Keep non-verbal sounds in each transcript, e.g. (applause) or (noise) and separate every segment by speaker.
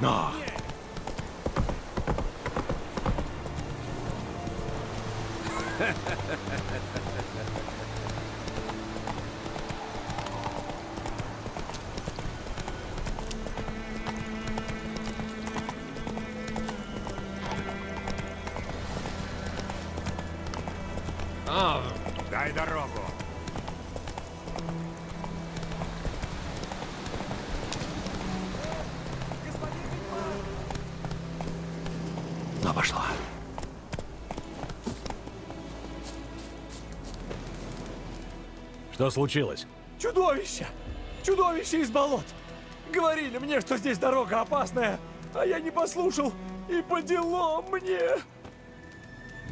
Speaker 1: служили.
Speaker 2: Но пошла. Что случилось?
Speaker 3: Чудовище! Чудовище из болот! Говорили мне, что здесь дорога опасная, а я не послушал, и по делам мне!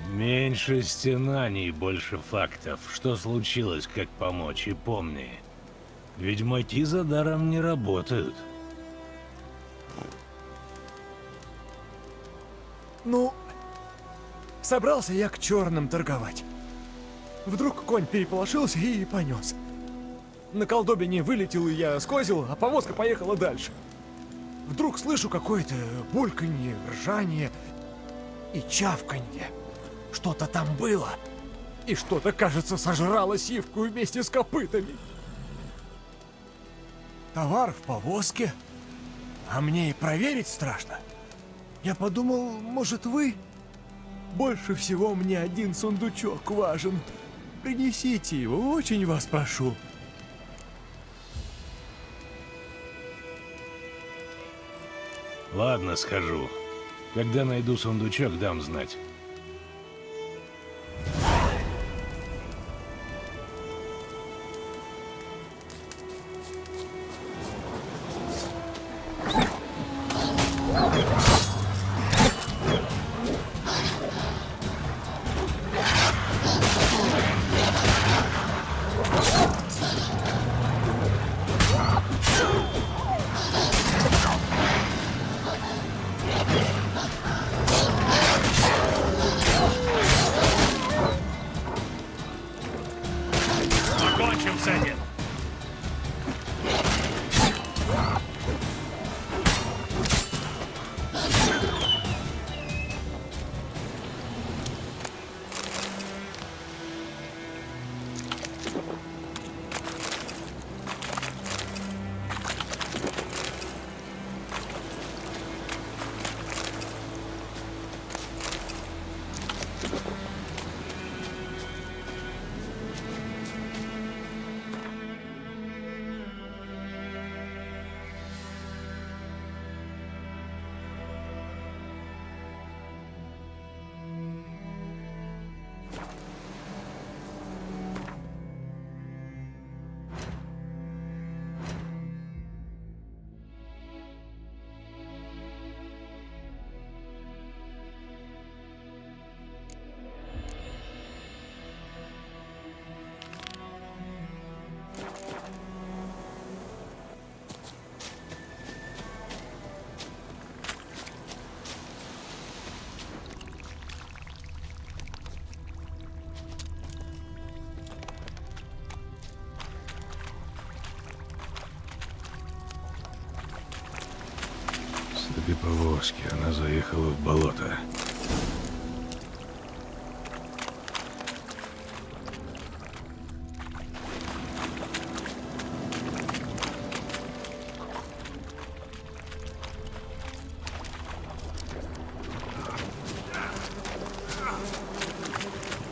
Speaker 2: Меньше стенаний, больше фактов. Что случилось, как помочь, и помни. Ведьмаки за даром не работают.
Speaker 3: Ну, собрался я к черным торговать. Вдруг конь переполошился и понес. На колдобине вылетел я скозил, а повозка поехала дальше. Вдруг слышу какое-то бульканье, ржание и чавканье. Что-то там было. И что-то, кажется, сожрало сивку вместе с копытами. Товар в повозке. А мне и проверить страшно. Я подумал, может вы? Больше всего мне один сундучок важен. Принесите его, очень вас прошу.
Speaker 2: Ладно, схожу. Когда найду сундучок, дам знать. Следы повозки. Она заехала в болото.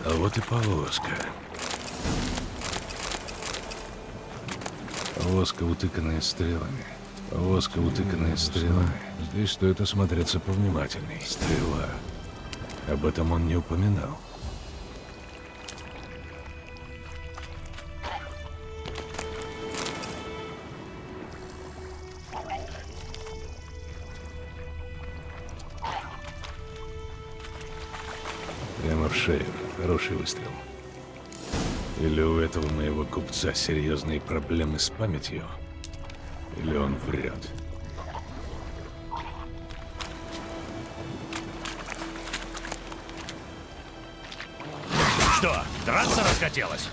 Speaker 2: А вот и повозка. Повозка, утыканная стрелами. Повозка, утыканная стрелами. Здесь стоит осмотреться повнимательней. Стрела. Об этом он не упоминал. Прямо в шею. Хороший выстрел. Или у этого моего купца серьезные проблемы с памятью, или он врет.
Speaker 1: Что, драться расхотелось?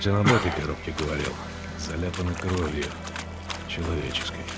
Speaker 2: Путин об этой коробке говорил. Заляпана кровью. Человеческой.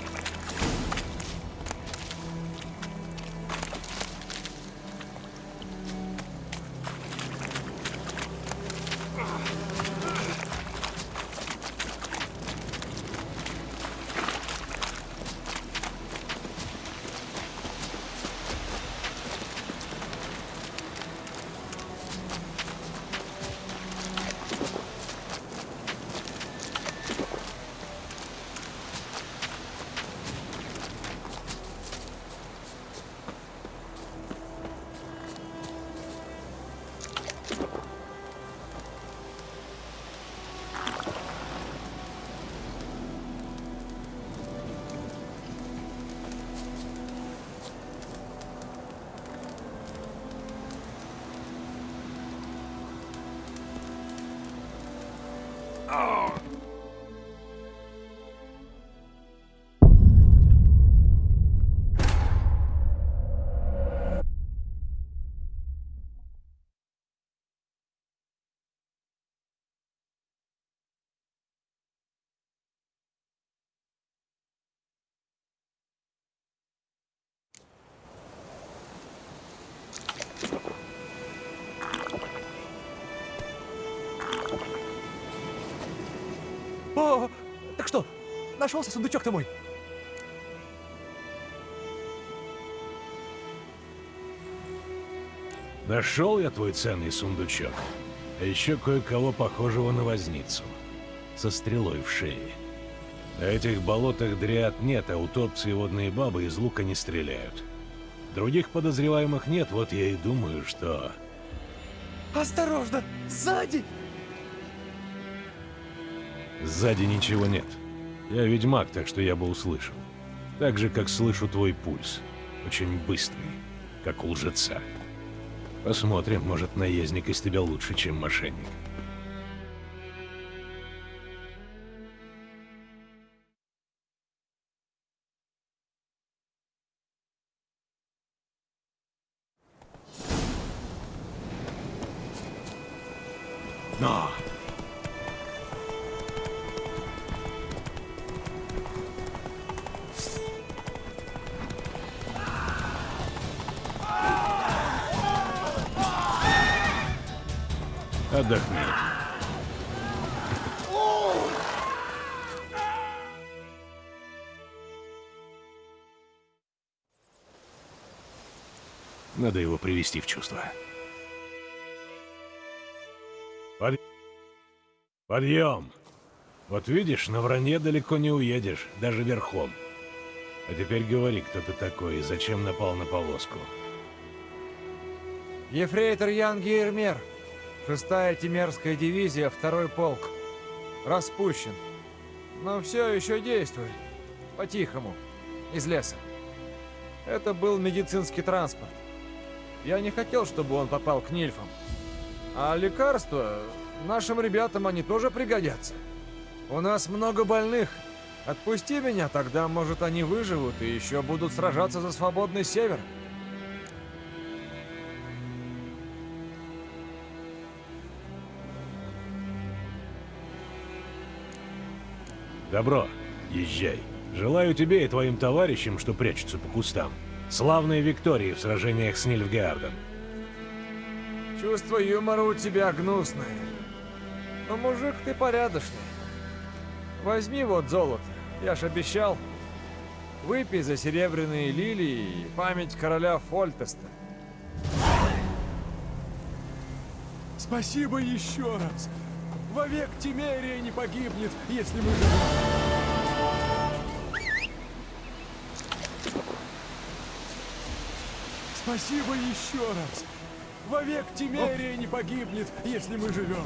Speaker 3: Нашелся сундучок-то мой?
Speaker 2: Нашел я твой ценный сундучок. А еще кое-кого похожего на возницу. Со стрелой в шее. На этих болотах дриад нет, а утопцы и водные бабы из лука не стреляют. Других подозреваемых нет, вот я и думаю, что...
Speaker 3: Осторожно, сзади!
Speaker 2: Сзади ничего нет. Я ведьмак, так что я бы услышал. Так же, как слышу твой пульс. Очень быстрый, как у лжеца. Посмотрим, может, наездник из тебя лучше, чем мошенник. Привести в чувство. Под... Подъем! Вот видишь, на вранье далеко не уедешь, даже верхом. А теперь говори, кто ты такой и зачем напал на повозку.
Speaker 3: Ефрейтор Ян Гейрмер. Шестая Тимерская дивизия, второй полк. Распущен. Но все еще действует. По-тихому. Из леса. Это был медицинский транспорт. Я не хотел, чтобы он попал к нильфам. А лекарства... Нашим ребятам они тоже пригодятся. У нас много больных. Отпусти меня, тогда, может, они выживут и еще будут сражаться за свободный север.
Speaker 2: Добро, езжай. Желаю тебе и твоим товарищам, что прячутся по кустам, славной Виктории в сражениях с Нильфгаардом.
Speaker 3: Чувство юмора у тебя гнусное. Но мужик ты порядочный. Возьми вот золото, я ж обещал. Выпей за серебряные лилии и память короля Фольтеста. Спасибо еще раз. Вовек Тимерия не погибнет, если мы Спасибо еще раз. Вовек Тимерия не погибнет, если мы живем.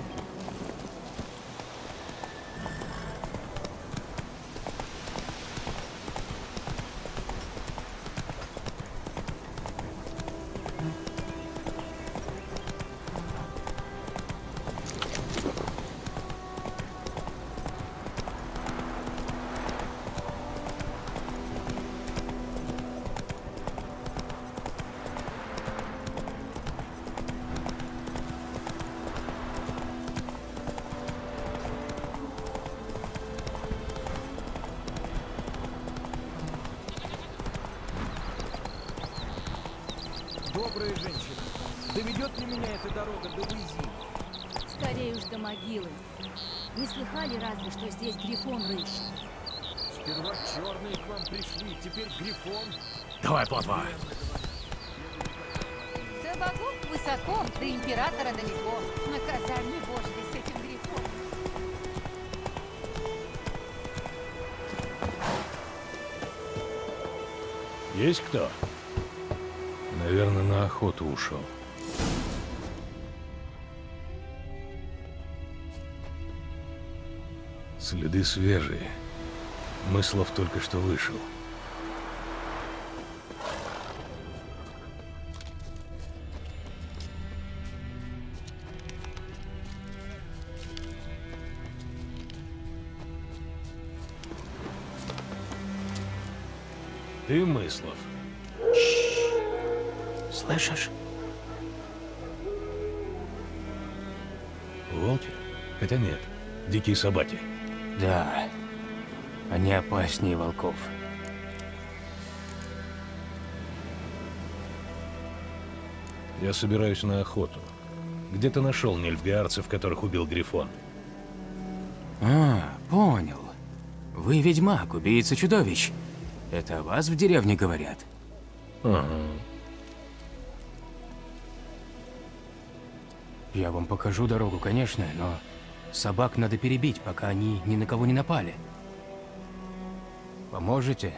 Speaker 4: Слыхали разве, что здесь грифон рыщет?
Speaker 3: Сперва черные к вам пришли, теперь Грифон.
Speaker 2: Давай, плотва!
Speaker 5: До богов высоко, до императора далеко. Наказание божье с этим грифом.
Speaker 2: Есть кто? Наверное, на охоту ушел. Следы свежие. Мыслов только что вышел. Ты Мыслов.
Speaker 6: Слышишь?
Speaker 2: Волки? Хотя нет, дикие собаки.
Speaker 6: Да. Они опаснее волков.
Speaker 2: Я собираюсь на охоту. Где ты нашел нельфгаарцев, которых убил Грифон?
Speaker 6: А, понял. Вы ведьмак, убийца чудовищ. Это о вас в деревне говорят?
Speaker 2: Ага.
Speaker 6: Я вам покажу дорогу, конечно, но собак надо перебить, пока они ни на кого не напали. Поможете?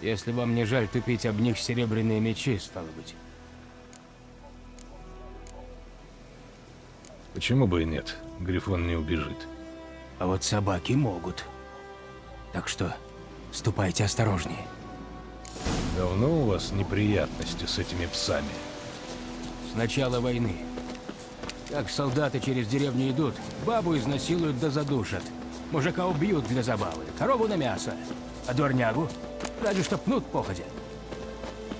Speaker 6: Если вам не жаль тупить об них серебряные мечи, стало быть.
Speaker 2: Почему бы и нет? Грифон не убежит.
Speaker 6: А вот собаки могут. Так что ступайте осторожнее.
Speaker 2: Давно у вас неприятности с этими псами?
Speaker 6: С начала войны. Как солдаты через деревню идут, бабу изнасилуют да задушат. Мужика убьют для забавы, корову на мясо. А дворнягу? Разве что пнут походя.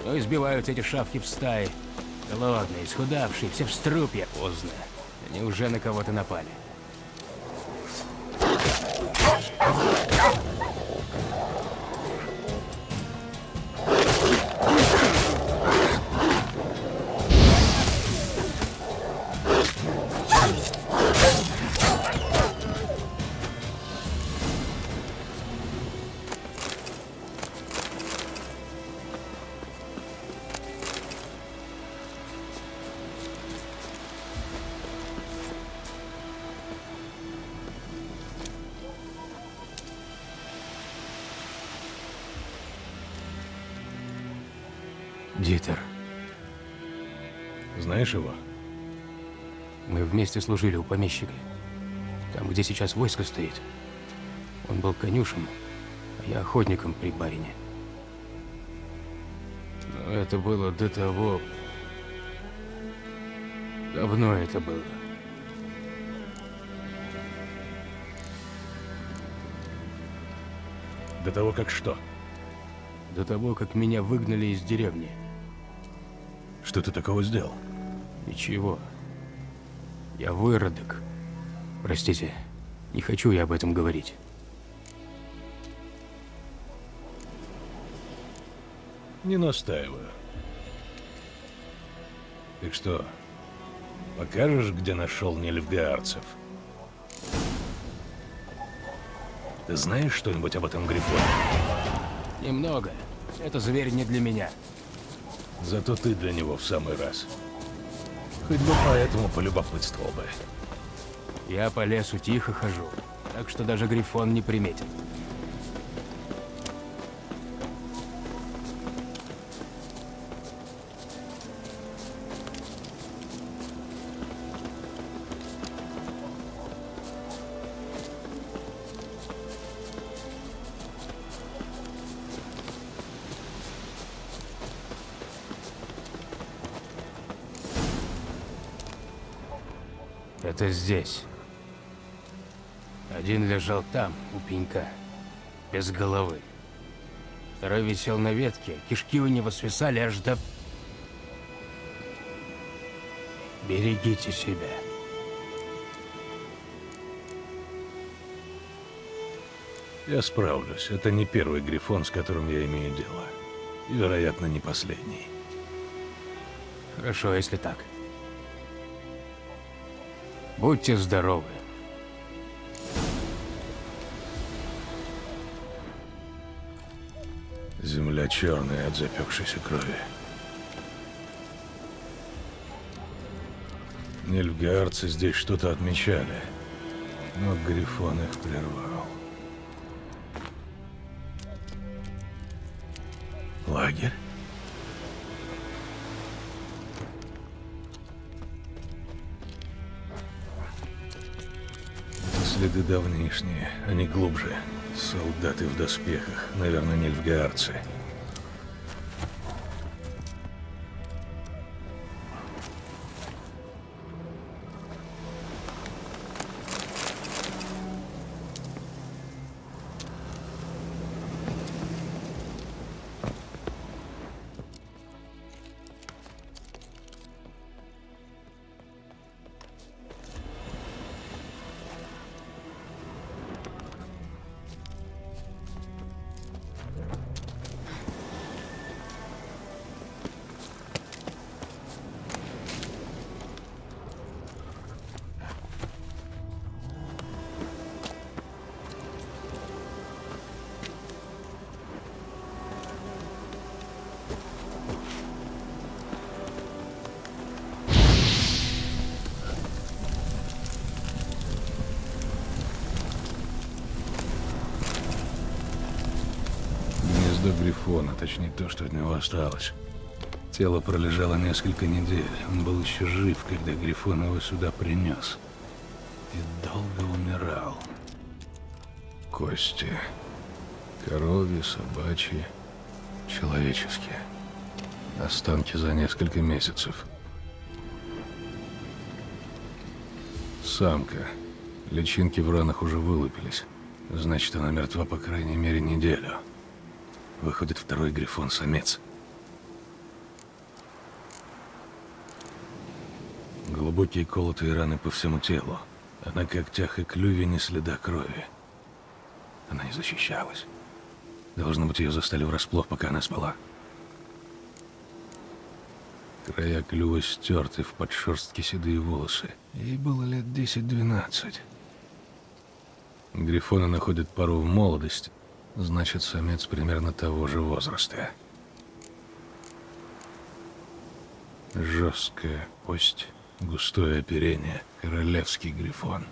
Speaker 6: Но избивают эти шавки в стае. Голодные, исхудавшие, все в струпья поздно. Они уже на кого-то напали. Дитер,
Speaker 2: Знаешь его?
Speaker 6: мы вместе служили у помещика. Там, где сейчас войско стоит. Он был конюшем, а я охотником при барине. Но это было до того... Давно это было.
Speaker 2: До того, как что?
Speaker 6: До того, как меня выгнали из деревни.
Speaker 2: Что ты такого сделал?
Speaker 6: Ничего. Я выродок. Простите, не хочу я об этом говорить.
Speaker 2: Не настаиваю. Так что, покажешь, где нашел нельфгаарцев? Ты знаешь что-нибудь об этом Грифоне?
Speaker 6: Немного. Это зверь не для меня.
Speaker 2: Зато ты для него в самый раз. Хоть бы поэтому полюбопытствовал бы.
Speaker 6: Я по лесу тихо хожу, так что даже Грифон не приметит. Это здесь. Один лежал там, у пенька, без головы. Второй висел на ветке, кишки у него свисали аж до... Берегите себя.
Speaker 2: Я справлюсь. Это не первый Грифон, с которым я имею дело. И, вероятно, не последний.
Speaker 6: Хорошо, если так. Будьте здоровы.
Speaker 2: Земля черная от запекшейся крови. Нильфгаарцы здесь что-то отмечали, но Грифон их прервал. Лагерь? Следы давнишние, они глубже. Солдаты в доспехах, наверное, нильфгаарцы. Грифона, точнее то, что от него осталось. Тело пролежало несколько недель. Он был еще жив, когда Грифон его сюда принес. И долго умирал. Кости. Коровьи, собачьи, человеческие. Останки за несколько месяцев. Самка. Личинки в ранах уже вылупились. Значит, она мертва по крайней мере неделю. Выходит второй грифон-самец. Глубокие колотые раны по всему телу, а на когтях и клюве не следа крови. Она не защищалась. Должно быть, ее застали врасплох, пока она спала. Края клюва стерты в подшерстке седые волосы. Ей было лет 10-12. Грифоны находят пару в молодости, значит, самец примерно того же возраста. Жесткая кость, густое оперение, королевский грифон.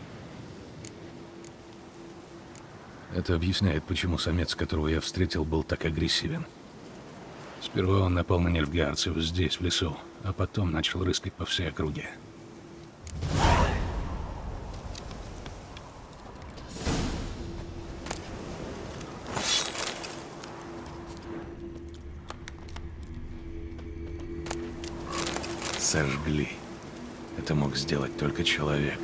Speaker 2: Это объясняет, почему самец, которого я встретил, был так агрессивен. Сперва он напал на нельфгаарцев здесь, в лесу, а потом начал рыскать по всей округе. Сожгли. Это мог сделать только человек.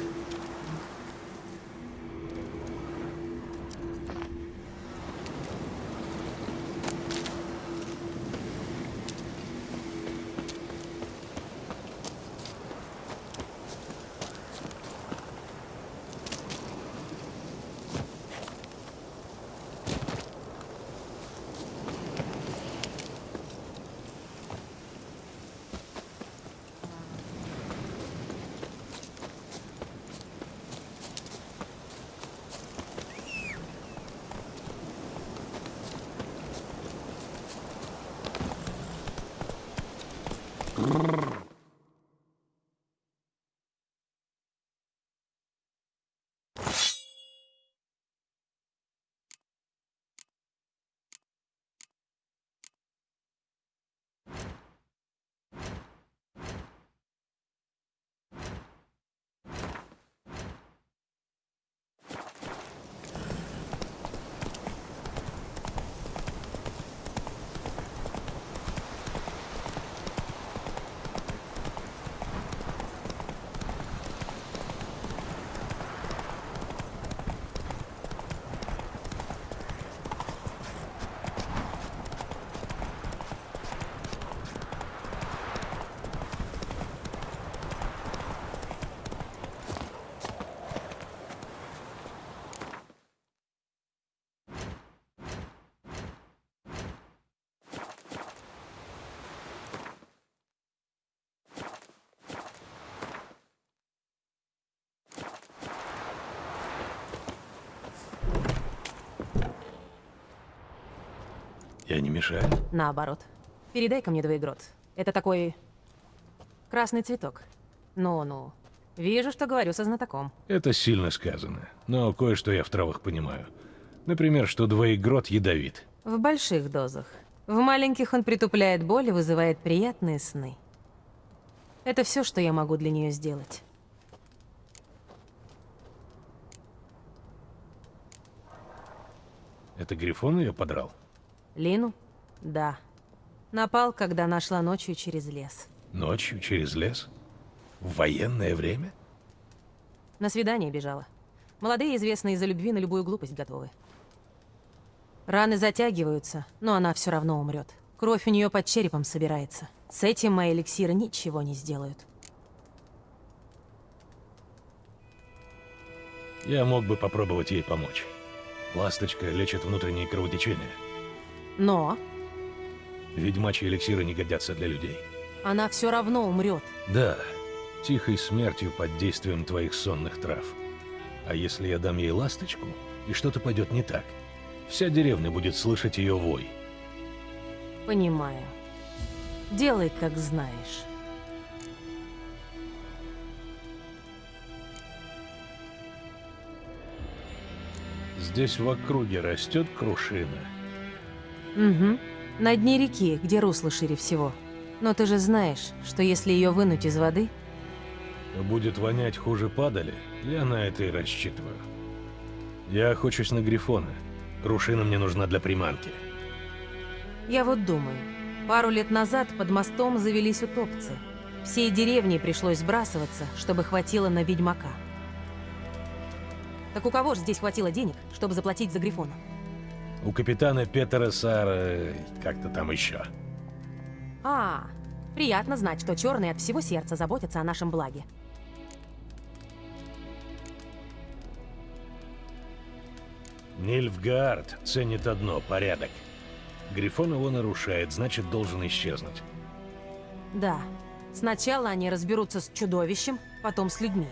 Speaker 2: Я не мешаю?
Speaker 7: Наоборот. Передай-ка мне двоегрот. Это такой... красный цветок. Ну-ну. Вижу, что говорю со знатоком.
Speaker 2: Это сильно сказано, но кое-что я в травах понимаю. Например, что двоегрот ядовит.
Speaker 7: В больших дозах. В маленьких он притупляет боль и вызывает приятные сны. Это все, что я могу для нее сделать.
Speaker 2: Это Грифон ее подрал?
Speaker 7: Лину? Да. Напал, когда нашла ночью через лес.
Speaker 2: Ночью через лес? В военное время?
Speaker 7: На свидание бежала. Молодые известны из-за любви на любую глупость готовы. Раны затягиваются, но она все равно умрет. Кровь у нее под черепом собирается. С этим мои эликсиры ничего не сделают.
Speaker 2: Я мог бы попробовать ей помочь. Ласточка лечит внутренние кровотечения.
Speaker 7: Но
Speaker 2: Ведьмачьи эликсиры не годятся для людей.
Speaker 7: она все равно умрет.
Speaker 2: Да, тихой смертью под действием твоих сонных трав. А если я дам ей ласточку, и что-то пойдет не так, вся деревня будет слышать ее вой.
Speaker 7: Понимаю. Делай, как знаешь.
Speaker 2: Здесь в округе растет крушина.
Speaker 7: Угу. На дне реки, где русло шире всего. Но ты же знаешь, что если ее вынуть из воды,
Speaker 2: Будет вонять хуже падали, я на это и рассчитываю. Я охочусь на Грифона. Крушина мне нужна для приманки.
Speaker 7: я вот думаю. Пару лет назад под мостом завелись утопцы. Всей деревне пришлось сбрасываться, чтобы хватило на ведьмака. Так у кого же здесь хватило денег, чтобы заплатить за Грифона?
Speaker 2: У капитана Петера Сара... как-то там еще.
Speaker 7: А, приятно знать, что черные от всего сердца заботятся о нашем благе.
Speaker 2: Нильфгаард ценит одно — порядок. Грифон его нарушает, значит, должен исчезнуть.
Speaker 7: Да. Сначала они разберутся с чудовищем, потом с людьми.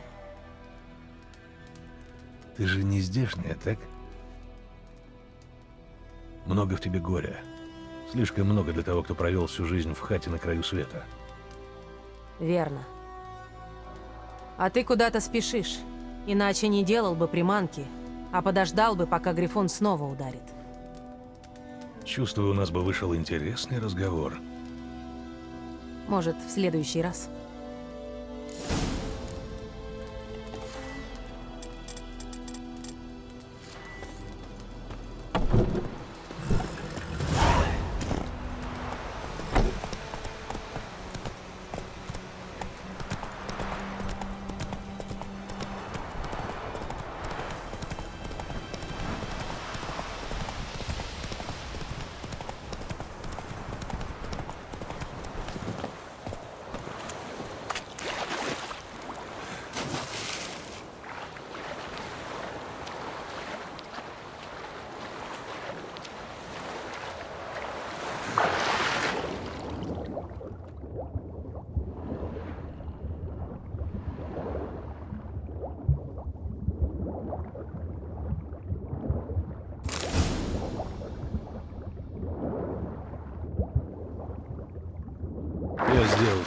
Speaker 2: Ты же не здешняя, так? Много в тебе горя. Слишком много для того, кто провел всю жизнь в хате на краю света.
Speaker 7: Верно. А ты куда-то спешишь. Иначе не делал бы приманки, а подождал бы, пока Грифон снова ударит.
Speaker 2: Чувствую, у нас бы вышел интересный разговор.
Speaker 7: Может, в следующий раз.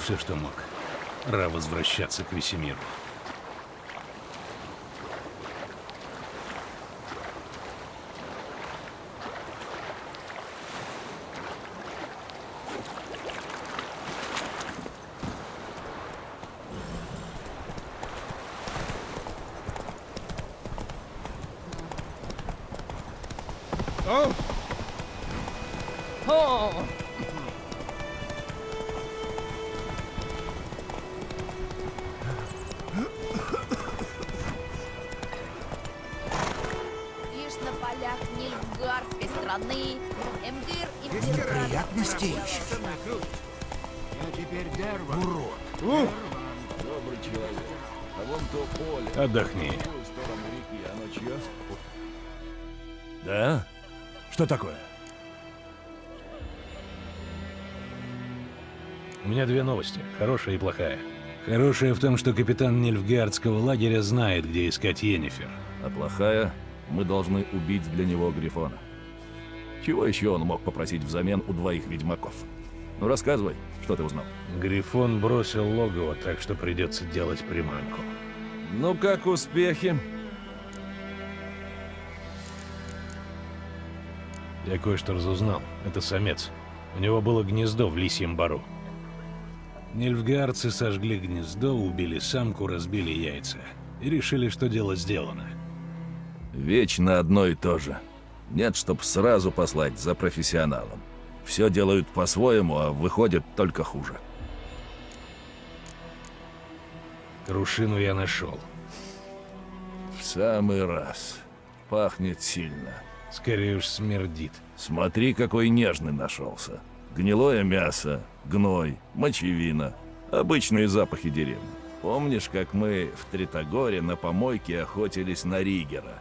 Speaker 2: Все, что мог. Пора возвращаться к Весемиру.
Speaker 5: Лишь
Speaker 2: Отдохни.
Speaker 3: Да? Что такое?
Speaker 2: У меня две новости, хорошая и плохая. Хорошая в том, что капитан Нильфгардского лагеря знает, где искать Йеннифер.
Speaker 8: А плохая, мы должны убить для него Грифона. Чего еще он мог попросить взамен у двоих ведьмаков? Ну рассказывай, что ты узнал.
Speaker 2: Грифон бросил логово, так что придется делать приманку.
Speaker 8: Ну как успехи?
Speaker 2: Я кое-что разузнал. Это самец. У него было гнездо в лисьем бару. Нильфгаарцы сожгли гнездо, убили самку, разбили яйца. И решили, что дело сделано.
Speaker 8: Вечно одно и то же. Нет, чтоб сразу послать за профессионалом. Все делают по-своему, а выходит только хуже.
Speaker 2: Крушину я нашел.
Speaker 8: В самый раз. Пахнет сильно.
Speaker 2: Скорее уж смердит.
Speaker 8: Смотри, какой нежный нашелся. Гнилое мясо, гной, мочевина. Обычные запахи деревни. Помнишь, как мы в Тритогоре на помойке охотились на Ригера?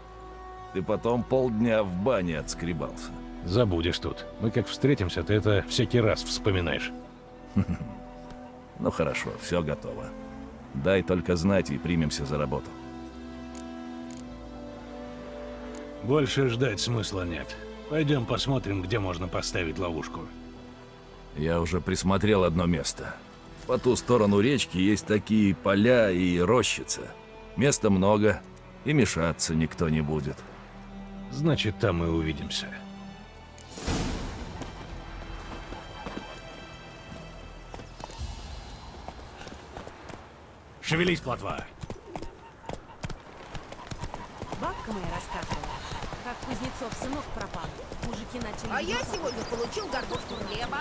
Speaker 8: Ты потом полдня в бане отскребался.
Speaker 2: Забудешь тут. Мы как встретимся, ты это всякий раз вспоминаешь. (laughs)
Speaker 8: Ну хорошо, все готово. Дай только знать и примемся за работу.
Speaker 2: Больше ждать смысла нет. Пойдем посмотрим, где можно поставить ловушку.
Speaker 8: Я уже присмотрел одно место. По ту сторону речки есть такие поля и рощица. Места много, и мешаться никто не будет.
Speaker 2: Значит, там и увидимся. Шевелись, плотва.
Speaker 4: Бабка моя рассказывала, как Кузнецов сынок пропал. Мужики начали...
Speaker 9: А я
Speaker 4: его
Speaker 9: сегодня получил горбушку хлеба.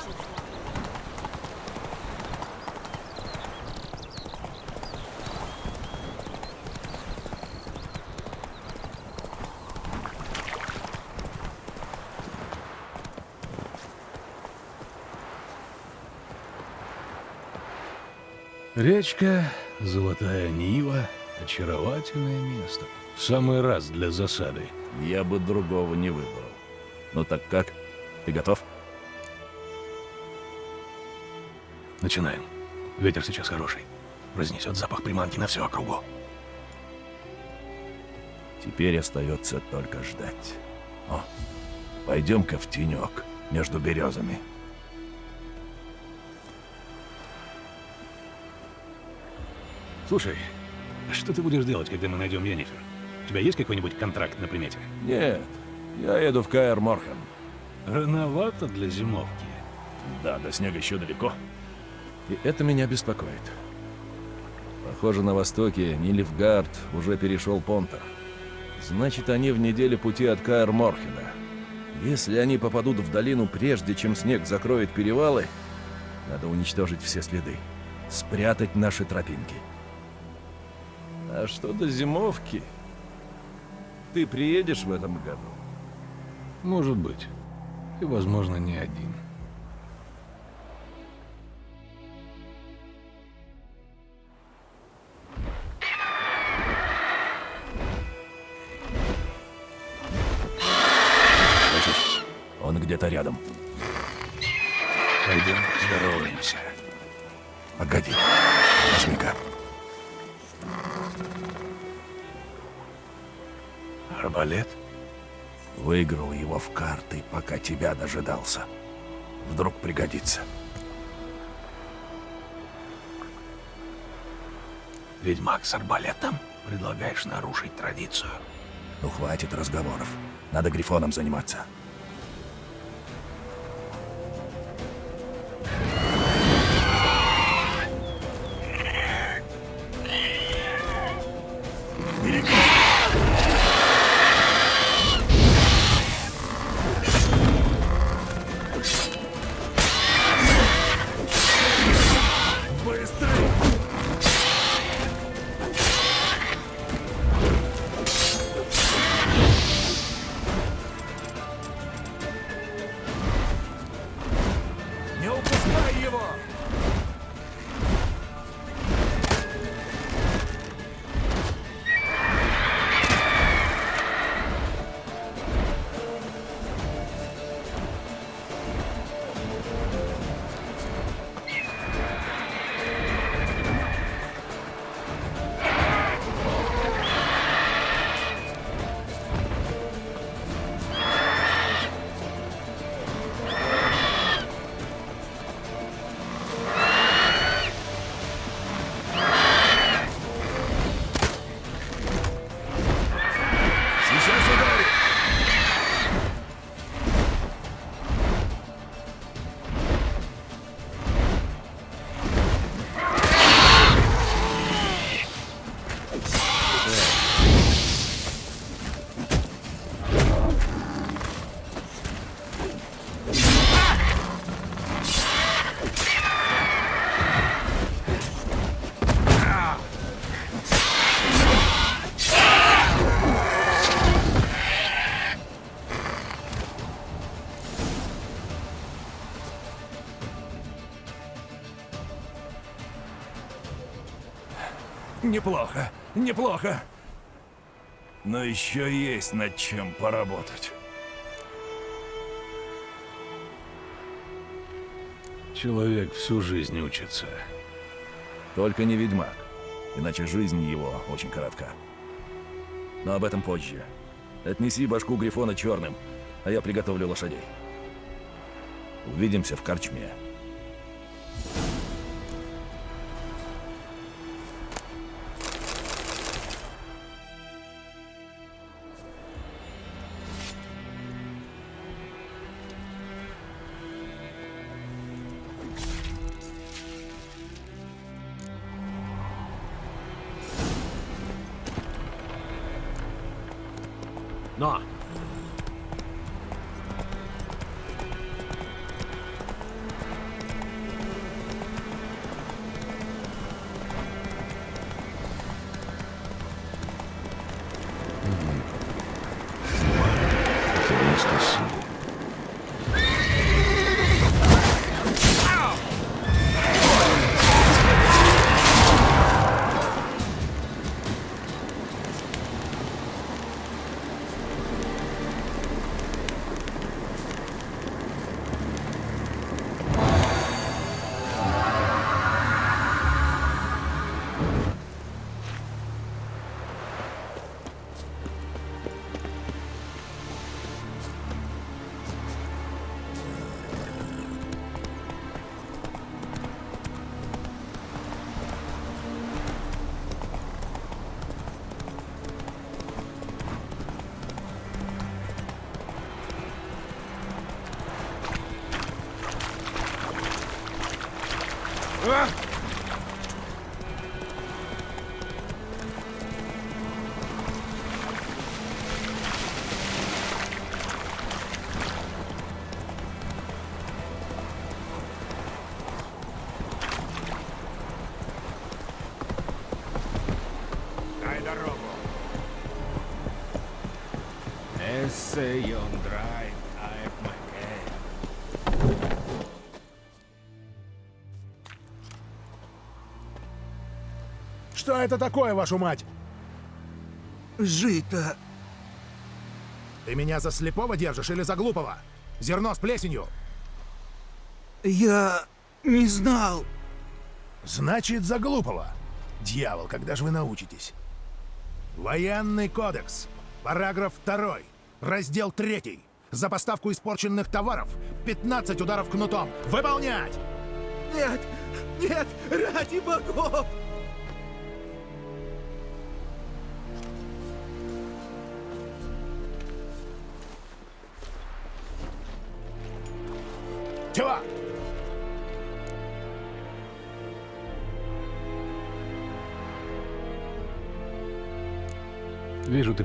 Speaker 2: Речка, золотая Нива, очаровательное место. В самый раз для засады.
Speaker 8: Я бы другого не выбрал. Ну так как? Ты готов?
Speaker 2: Начинаем. Ветер сейчас хороший. Разнесет запах приманки на всю округу.
Speaker 8: Теперь остается только ждать. О, пойдем-ка в тенек между березами.
Speaker 2: Слушай, что ты будешь делать, когда мы найдем Йеннифер? У тебя есть какой-нибудь контракт на примете?
Speaker 8: Нет, я еду в Каэр Морхен.
Speaker 2: Рановато для зимовки.
Speaker 8: Да, до снега еще далеко. И это меня беспокоит. Похоже, на востоке Нильфгард уже перешел Понта. Значит, они в неделе пути от Каэр Морхена. Если они попадут в долину прежде, чем снег закроет перевалы, надо уничтожить все следы. Спрятать наши тропинки. А что до зимовки? Ты приедешь в этом году?
Speaker 2: Может быть. И, возможно, не один.
Speaker 8: Слышишь? Он где-то рядом.
Speaker 2: Пойдем здороваемся.
Speaker 8: Погоди. Возьми-ка.
Speaker 2: Арбалет?
Speaker 8: Выиграл его в карты, пока тебя дожидался. Вдруг пригодится.
Speaker 2: Ведьмак с арбалетом? Предлагаешь нарушить традицию?
Speaker 8: Ну, хватит разговоров. Надо Грифоном заниматься.
Speaker 1: Неплохо, неплохо.
Speaker 8: Но еще есть над чем поработать.
Speaker 2: Человек всю жизнь учится.
Speaker 8: Только не ведьмак, иначе жизнь его очень коротка. Но об этом позже. Отнеси башку Грифона черным, а я приготовлю лошадей. Увидимся в корчме.
Speaker 10: Что это такое, вашу мать?
Speaker 11: Жито.
Speaker 10: Ты меня за слепого держишь или за глупого? Зерно с плесенью.
Speaker 11: Я не знал.
Speaker 10: Значит, за глупого. Дьявол, когда же вы научитесь? Военный кодекс. Параграф 2. Раздел 3. За поставку испорченных товаров 15 ударов кнутом. Выполнять!
Speaker 11: Нет, нет, ради богов!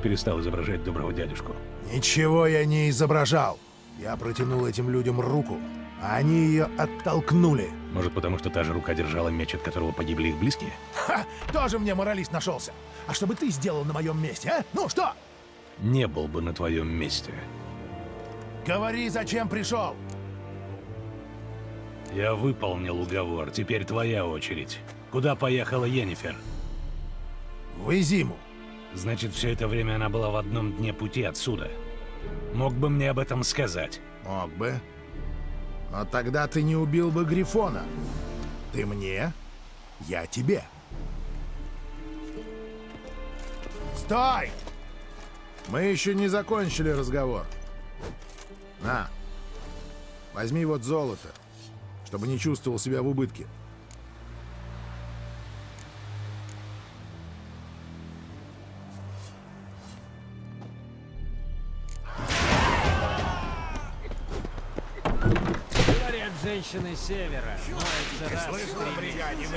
Speaker 2: Перестал изображать доброго дядюшку.
Speaker 10: Ничего я не изображал. Я протянул этим людям руку, а они ее оттолкнули.
Speaker 2: Может, потому что та же рука держала меч, от которого погибли их близкие?
Speaker 10: Ха! Тоже мне моралист нашелся. А что бы ты сделал на моем месте, а? Ну что?
Speaker 2: Не был бы на твоем месте.
Speaker 10: Говори, зачем пришел?
Speaker 2: Я выполнил уговор, теперь твоя очередь. Куда поехала Йеннифер?
Speaker 10: В Изиму.
Speaker 2: Значит, все это время она была в одном дне пути отсюда. Мог бы мне об этом сказать.
Speaker 10: Мог бы. Но тогда ты не убил бы Грифона. Ты мне, я тебе. Стой! Мы еще не закончили разговор. На. Возьми вот золото, чтобы не чувствовал себя в убытке.
Speaker 6: Женщины севера. Моются раз в три
Speaker 1: месяца.